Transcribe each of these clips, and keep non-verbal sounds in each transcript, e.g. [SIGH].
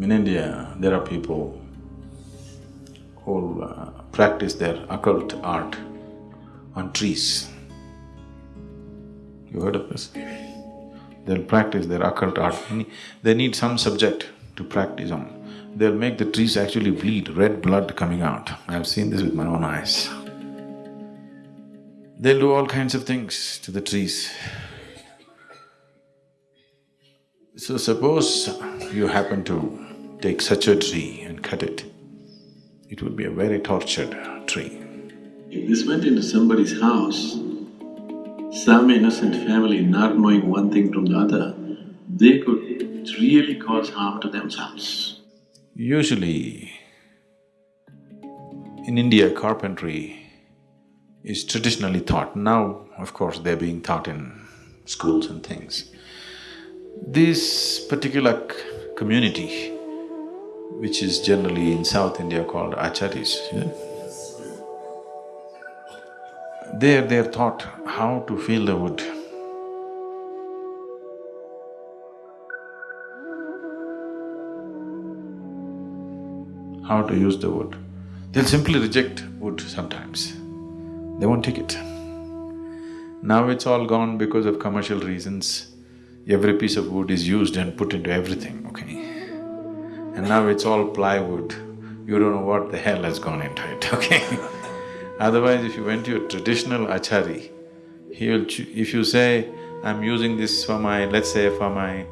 In India, there are people who uh, practice their occult art on trees. You heard of this? They'll practice their occult art, they need some subject to practice on. They'll make the trees actually bleed, red blood coming out. I've seen this with my own eyes. They'll do all kinds of things to the trees. So suppose you happen to take such a tree and cut it, it would be a very tortured tree. If this went into somebody's house, some innocent family not knowing one thing from the other, they could really cause harm to themselves. Usually, in India, carpentry is traditionally taught. Now, of course, they're being taught in schools and things. This particular community, which is generally in South India called acharis, yeah? there they're taught how to feel the wood. How to use the wood. They'll simply reject wood sometimes, they won't take it. Now it's all gone because of commercial reasons. Every piece of wood is used and put into everything, okay? And now it's all plywood, you don't know what the hell has gone into it, [LAUGHS] okay? Otherwise, if you went to a traditional achari, he will… if you say, I'm using this for my… let's say for my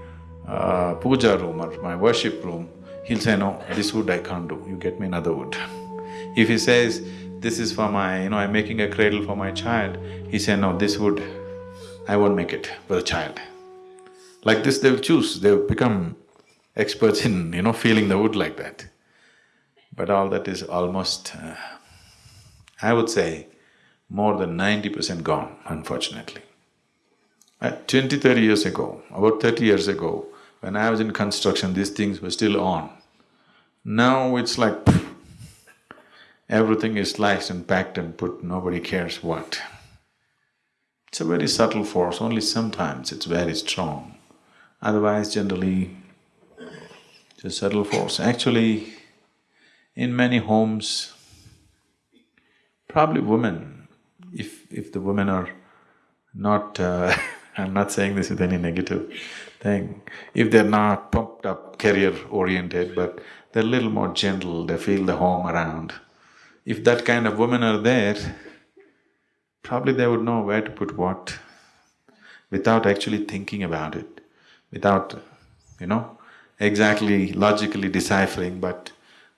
uh, puja room or my worship room, he'll say, no, this wood I can't do, you get me another wood. If he says, this is for my… you know, I'm making a cradle for my child, he say, no, this wood, I won't make it for the child. Like this they'll choose, they'll become experts in, you know, feeling the wood like that. But all that is almost, uh, I would say, more than ninety percent gone, unfortunately. Uh, 20, 30 years ago, about thirty years ago, when I was in construction, these things were still on. Now it's like everything is sliced and packed and put, nobody cares what. It's a very subtle force, only sometimes it's very strong. Otherwise, generally, a subtle force. Actually, in many homes, probably women, if… if the women are not uh, [LAUGHS] I'm not saying this with any negative thing, if they're not pumped up, career-oriented, but they're a little more gentle, they feel the home around. If that kind of women are there, probably they would know where to put what without actually thinking about it without, you know, exactly logically deciphering, but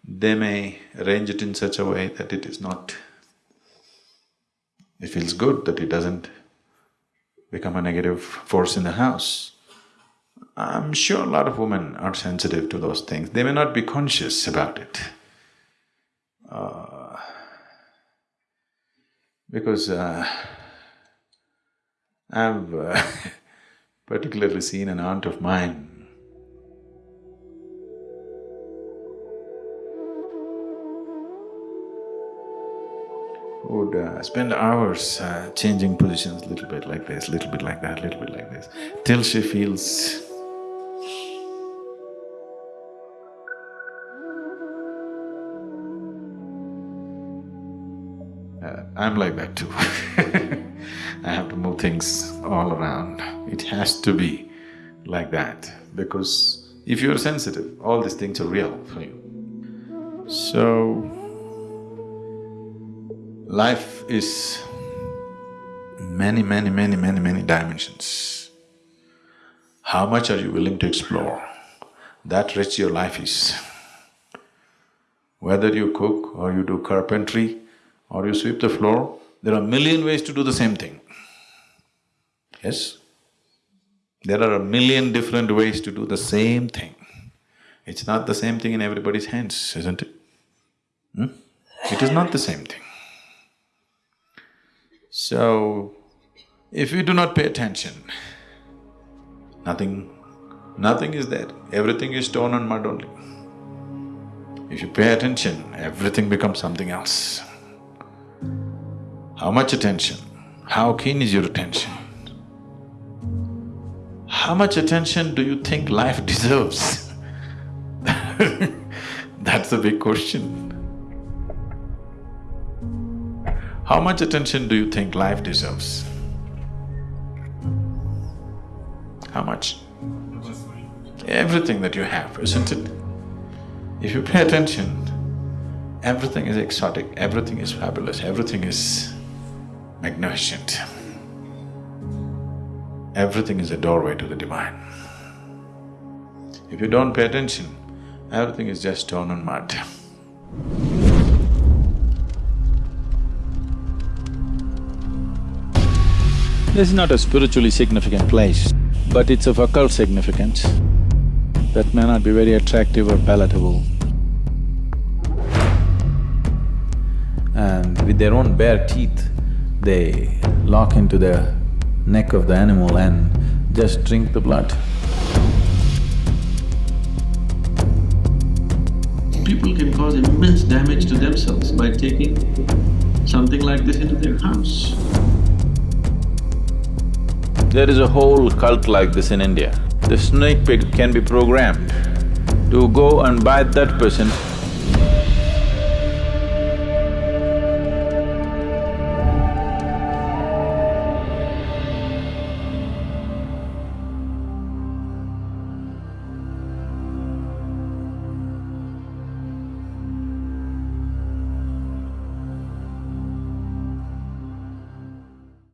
they may arrange it in such a way that it is not… it feels good, that it doesn't become a negative force in the house. I'm sure a lot of women are sensitive to those things, they may not be conscious about it. Uh, because uh, [LAUGHS] I've uh, [LAUGHS] particularly seen an aunt of mine. Would uh, spend hours uh, changing positions, a little bit like this, little bit like that, little bit like this, till she feels uh, I'm like that too [LAUGHS] things all around. It has to be like that because if you're sensitive, all these things are real for you. So, life is many, many, many, many, many dimensions. How much are you willing to explore? That rich your life is. Whether you cook or you do carpentry or you sweep the floor, there are a million ways to do the same thing. Yes? There are a million different ways to do the same thing. It's not the same thing in everybody's hands, isn't it? Hmm? It is not the same thing. So, if you do not pay attention, nothing… nothing is there, everything is stone and mud only. If you pay attention, everything becomes something else. How much attention? How keen is your attention? How much attention do you think life [LAUGHS] deserves? That's a big question. How much attention do you think life deserves? How much? Everything that you have, isn't it? If you pay attention, everything is exotic, everything is fabulous, everything is magnificent. Everything is a doorway to the divine. If you don't pay attention, everything is just stone and mud. This is not a spiritually significant place, but it's of occult significance that may not be very attractive or palatable. And with their own bare teeth, they lock into the neck of the animal and just drink the blood. People can cause immense damage to themselves by taking something like this into their house. There is a whole cult like this in India. The snake pig can be programmed to go and bite that person